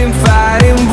fighting, fighting